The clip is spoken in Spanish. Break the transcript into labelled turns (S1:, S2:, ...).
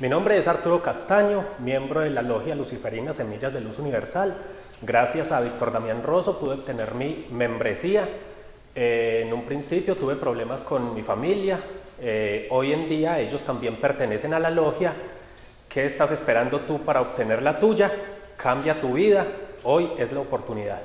S1: Mi nombre es Arturo Castaño, miembro de la Logia Luciferina Semillas de Luz Universal. Gracias a Víctor Damián Rosso pude obtener mi membresía. Eh, en un principio tuve problemas con mi familia. Eh, hoy en día ellos también pertenecen a la logia. ¿Qué estás esperando tú para obtener la tuya? Cambia tu vida. Hoy es la oportunidad.